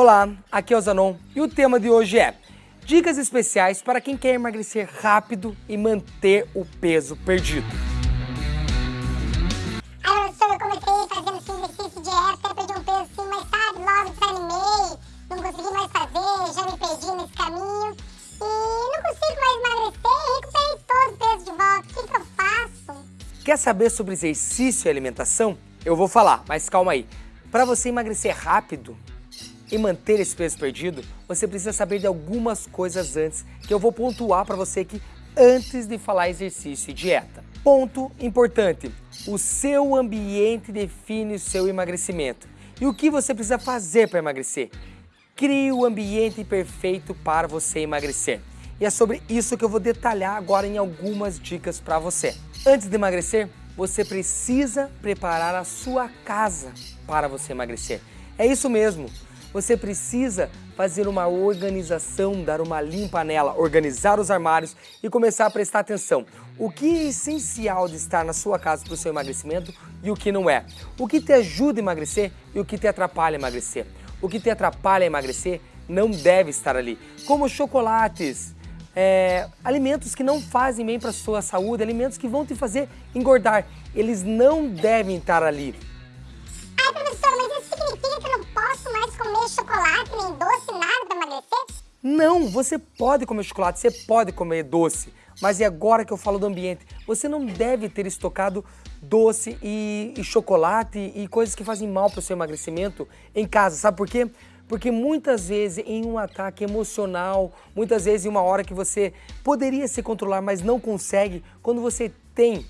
Olá, aqui é o Zanon e o tema de hoje é Dicas especiais para quem quer emagrecer rápido e manter o peso perdido. Professor, eu comecei fazendo esse exercício de dieta, perdi um peso assim, mas sabe, logo desanimei, não consegui mais fazer, já me perdi nesse caminho e não consigo mais emagrecer e recuperei todo o peso de volta. O que, que eu faço? Quer saber sobre exercício e alimentação? Eu vou falar, mas calma aí. Para você emagrecer rápido, e manter esse peso perdido, você precisa saber de algumas coisas antes que eu vou pontuar para você aqui antes de falar exercício e dieta. Ponto importante, o seu ambiente define o seu emagrecimento. E o que você precisa fazer para emagrecer? Crie o ambiente perfeito para você emagrecer. E é sobre isso que eu vou detalhar agora em algumas dicas para você. Antes de emagrecer, você precisa preparar a sua casa para você emagrecer. É isso mesmo você precisa fazer uma organização, dar uma limpa nela, organizar os armários e começar a prestar atenção. O que é essencial de estar na sua casa para o seu emagrecimento e o que não é. O que te ajuda a emagrecer e o que te atrapalha a emagrecer. O que te atrapalha a emagrecer não deve estar ali, como chocolates, é, alimentos que não fazem bem para a sua saúde, alimentos que vão te fazer engordar. Eles não devem estar ali. Não, você pode comer chocolate, você pode comer doce, mas é agora que eu falo do ambiente. Você não deve ter estocado doce e, e chocolate e coisas que fazem mal para o seu emagrecimento em casa, sabe por quê? Porque muitas vezes em um ataque emocional, muitas vezes em uma hora que você poderia se controlar, mas não consegue, quando você tem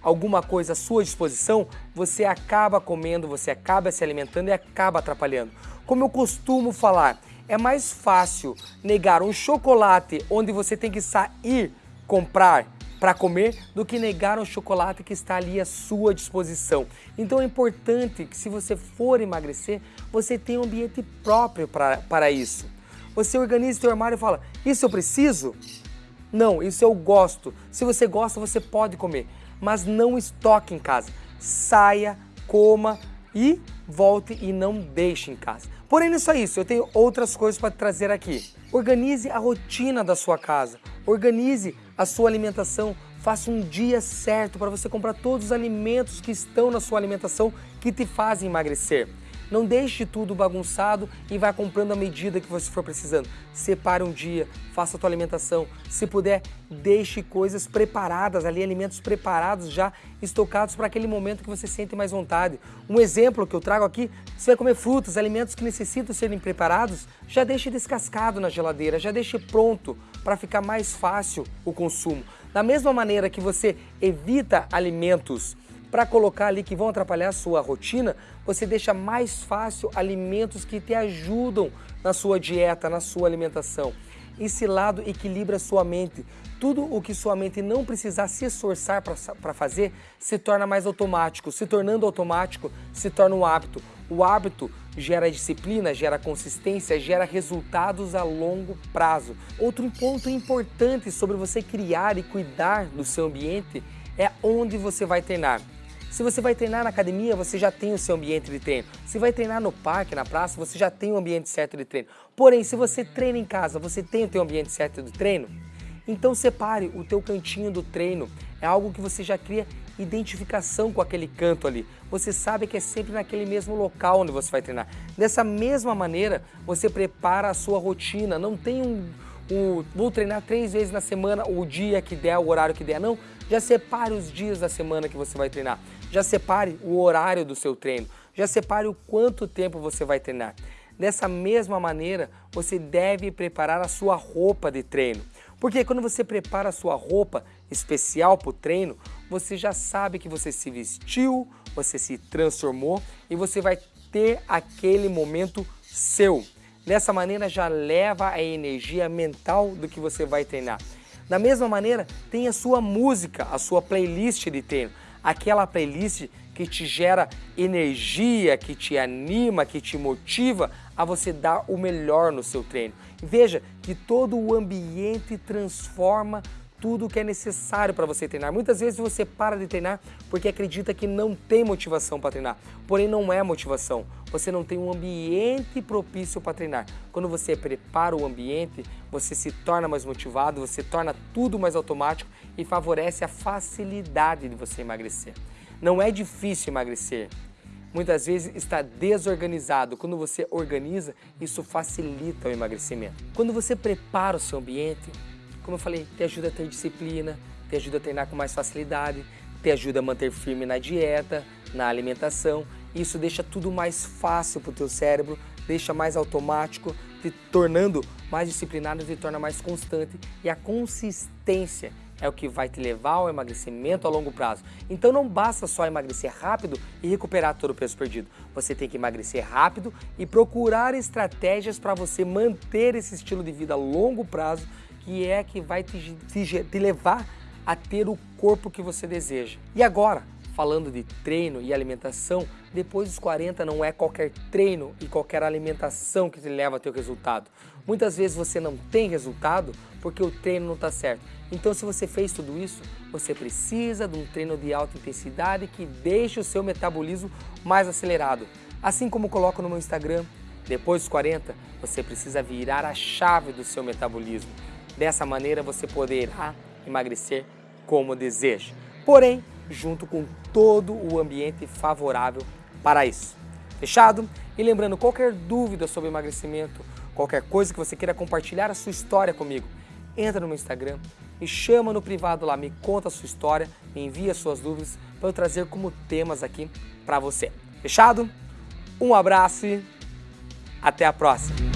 alguma coisa à sua disposição, você acaba comendo, você acaba se alimentando e acaba atrapalhando. Como eu costumo falar, é mais fácil negar um chocolate onde você tem que sair comprar para comer do que negar um chocolate que está ali à sua disposição. Então é importante que se você for emagrecer, você tenha um ambiente próprio pra, para isso. Você organiza seu armário e fala, isso eu preciso? Não, isso eu gosto. Se você gosta, você pode comer, mas não estoque em casa. Saia, coma e volte e não deixe em casa. Porém, não é só isso, eu tenho outras coisas para trazer aqui. Organize a rotina da sua casa, organize a sua alimentação, faça um dia certo para você comprar todos os alimentos que estão na sua alimentação que te fazem emagrecer. Não deixe tudo bagunçado e vá comprando à medida que você for precisando. Separe um dia, faça a tua alimentação. Se puder, deixe coisas preparadas ali, alimentos preparados já, estocados para aquele momento que você sente mais vontade. Um exemplo que eu trago aqui, você vai comer frutas, alimentos que necessitam serem preparados, já deixe descascado na geladeira, já deixe pronto para ficar mais fácil o consumo. Da mesma maneira que você evita alimentos para colocar ali que vão atrapalhar a sua rotina, você deixa mais fácil alimentos que te ajudam na sua dieta, na sua alimentação. Esse lado equilibra sua mente. Tudo o que sua mente não precisar se esforçar para fazer se torna mais automático. Se tornando automático, se torna um hábito. O hábito gera disciplina, gera consistência, gera resultados a longo prazo. Outro ponto importante sobre você criar e cuidar do seu ambiente é onde você vai treinar. Se você vai treinar na academia, você já tem o seu ambiente de treino. Se vai treinar no parque, na praça, você já tem o ambiente certo de treino. Porém, se você treina em casa, você tem o seu ambiente certo de treino? Então separe o teu cantinho do treino. É algo que você já cria identificação com aquele canto ali. Você sabe que é sempre naquele mesmo local onde você vai treinar. Dessa mesma maneira, você prepara a sua rotina. Não tem um, um vou treinar três vezes na semana, o dia que der, o horário que der. Não, já separe os dias da semana que você vai treinar. Já separe o horário do seu treino. Já separe o quanto tempo você vai treinar. Dessa mesma maneira, você deve preparar a sua roupa de treino. Porque quando você prepara a sua roupa especial para o treino, você já sabe que você se vestiu, você se transformou e você vai ter aquele momento seu. Dessa maneira já leva a energia mental do que você vai treinar. Da mesma maneira, tem a sua música, a sua playlist de treino. Aquela playlist que te gera energia, que te anima, que te motiva a você dar o melhor no seu treino. Veja que todo o ambiente transforma tudo que é necessário para você treinar. Muitas vezes você para de treinar porque acredita que não tem motivação para treinar. Porém, não é motivação. Você não tem um ambiente propício para treinar. Quando você prepara o ambiente, você se torna mais motivado, você torna tudo mais automático e favorece a facilidade de você emagrecer. Não é difícil emagrecer. Muitas vezes está desorganizado. Quando você organiza, isso facilita o emagrecimento. Quando você prepara o seu ambiente, como eu falei, te ajuda a ter disciplina, te ajuda a treinar com mais facilidade, te ajuda a manter firme na dieta, na alimentação. Isso deixa tudo mais fácil para o teu cérebro, deixa mais automático, te tornando mais disciplinado, te torna mais constante. E a consistência é o que vai te levar ao emagrecimento a longo prazo. Então não basta só emagrecer rápido e recuperar todo o peso perdido. Você tem que emagrecer rápido e procurar estratégias para você manter esse estilo de vida a longo prazo que é que vai te, te, te levar a ter o corpo que você deseja. E agora, falando de treino e alimentação, depois dos 40 não é qualquer treino e qualquer alimentação que te leva a ter o resultado. Muitas vezes você não tem resultado porque o treino não está certo. Então se você fez tudo isso, você precisa de um treino de alta intensidade que deixe o seu metabolismo mais acelerado. Assim como coloco no meu Instagram, depois dos 40, você precisa virar a chave do seu metabolismo. Dessa maneira você poderá emagrecer como deseja, porém junto com todo o ambiente favorável para isso. Fechado? E lembrando, qualquer dúvida sobre emagrecimento, qualquer coisa que você queira compartilhar a sua história comigo, entra no meu Instagram, me chama no privado lá, me conta a sua história, me envia suas dúvidas para eu trazer como temas aqui para você. Fechado? Um abraço e até a próxima!